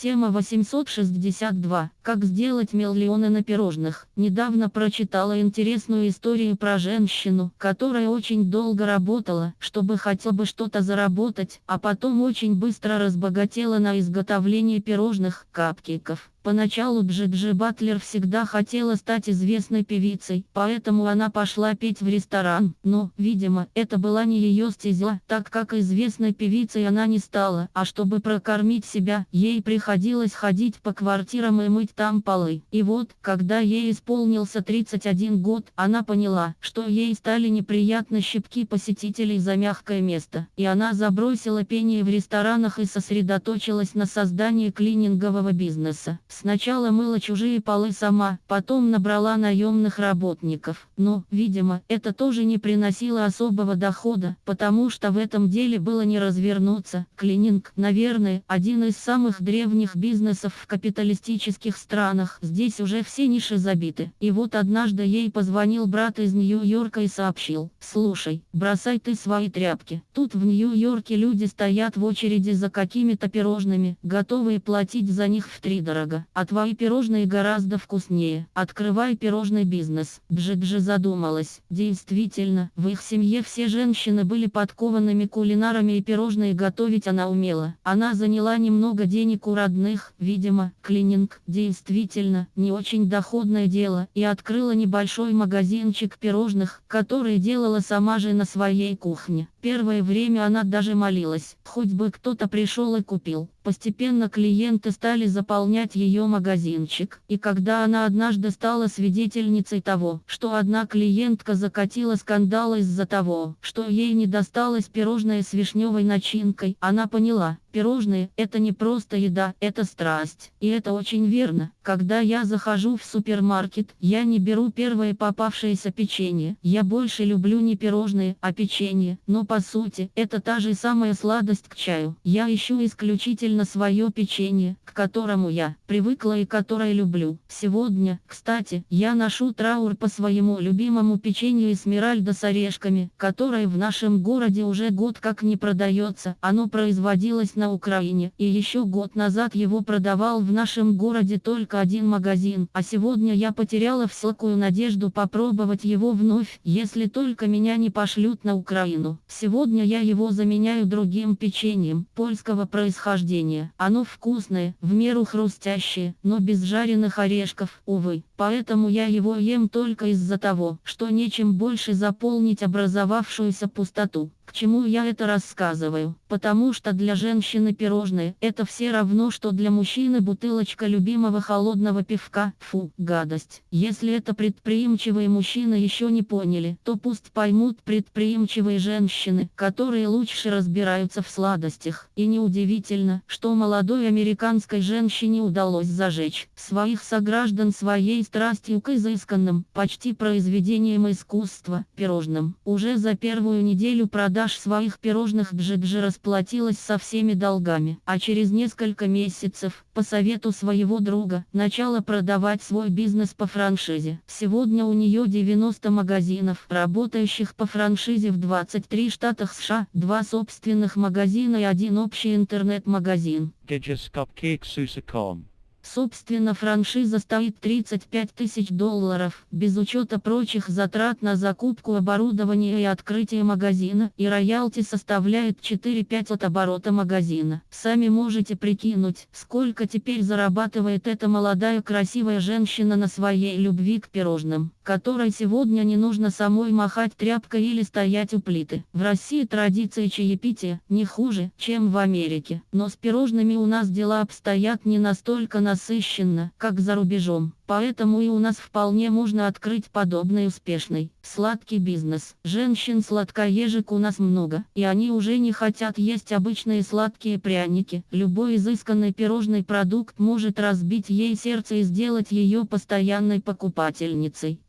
Тема 862. Как сделать миллионы на пирожных. Недавно прочитала интересную историю про женщину, которая очень долго работала, чтобы хотя бы что-то заработать, а потом очень быстро разбогатела на изготовлении пирожных, капкейков. Поначалу Джиджи Батлер всегда хотела стать известной певицей, поэтому она пошла петь в ресторан, но, видимо, это была не ее стезя, так как известной певицей она не стала, а чтобы прокормить себя, ей приходилось ходить по квартирам и мыть там полы. И вот, когда ей исполнился 31 год, она поняла, что ей стали неприятны щипки посетителей за мягкое место, и она забросила пение в ресторанах и сосредоточилась на создании клинингового бизнеса. Сначала мыла чужие полы сама, потом набрала наемных работников. Но, видимо, это тоже не приносило особого дохода, потому что в этом деле было не развернуться. Клининг, наверное, один из самых древних бизнесов в капиталистических странах. Здесь уже все ниши забиты. И вот однажды ей позвонил брат из Нью-Йорка и сообщил, «Слушай, бросай ты свои тряпки. Тут в Нью-Йорке люди стоят в очереди за какими-то пирожными, готовые платить за них в а твои пирожные гораздо вкуснее. Открывай пирожный бизнес. Джиджи задумалась. Действительно, в их семье все женщины были подкованными кулинарами и пирожные готовить она умела. Она заняла немного денег у родных, видимо, клининг, действительно, не очень доходное дело, и открыла небольшой магазинчик пирожных, который делала сама же на своей кухне. Первое время она даже молилась, хоть бы кто-то пришел и купил. Постепенно клиенты стали заполнять ее магазинчик, и когда она однажды стала свидетельницей того, что одна клиентка закатила скандал из-за того, что ей не досталось пирожное с вишневой начинкой, она поняла, Пирожные – это не просто еда, это страсть. И это очень верно. Когда я захожу в супермаркет, я не беру первое попавшееся печенье. Я больше люблю не пирожные, а печенье. Но по сути, это та же самая сладость к чаю. Я ищу исключительно свое печенье, к которому я привыкла и которое люблю. Сегодня, кстати, я ношу траур по своему любимому печенью Эсмеральда с орешками, которое в нашем городе уже год как не продается. Оно производилось на Украине, и еще год назад его продавал в нашем городе только один магазин, а сегодня я потеряла всякую надежду попробовать его вновь, если только меня не пошлют на Украину. Сегодня я его заменяю другим печеньем, польского происхождения. Оно вкусное, в меру хрустящее, но без жареных орешков, увы. Поэтому я его ем только из-за того, что нечем больше заполнить образовавшуюся пустоту. К чему я это рассказываю? Потому что для женщины пирожные – это все равно, что для мужчины бутылочка любимого холодного пивка. Фу, гадость. Если это предприимчивые мужчины еще не поняли, то пусть поймут предприимчивые женщины, которые лучше разбираются в сладостях. И неудивительно, что молодой американской женщине удалось зажечь своих сограждан своей страстью к изысканным, почти произведениям искусства, пирожным. Уже за первую неделю продаж продаж своих пирожных Джиджи расплатилась со всеми долгами, а через несколько месяцев, по совету своего друга, начала продавать свой бизнес по франшизе. Сегодня у нее 90 магазинов, работающих по франшизе в 23 штатах США, два собственных магазина и один общий интернет-магазин. Собственно франшиза стоит 35 тысяч долларов, без учета прочих затрат на закупку оборудования и открытие магазина, и роялти составляет 4-5 от оборота магазина. Сами можете прикинуть, сколько теперь зарабатывает эта молодая красивая женщина на своей любви к пирожным, которой сегодня не нужно самой махать тряпкой или стоять у плиты. В России традиции чаепития не хуже, чем в Америке, но с пирожными у нас дела обстоят не настолько насыщенно, как за рубежом. Поэтому и у нас вполне можно открыть подобный успешный, сладкий бизнес. Женщин-сладкоежек у нас много, и они уже не хотят есть обычные сладкие пряники. Любой изысканный пирожный продукт может разбить ей сердце и сделать ее постоянной покупательницей.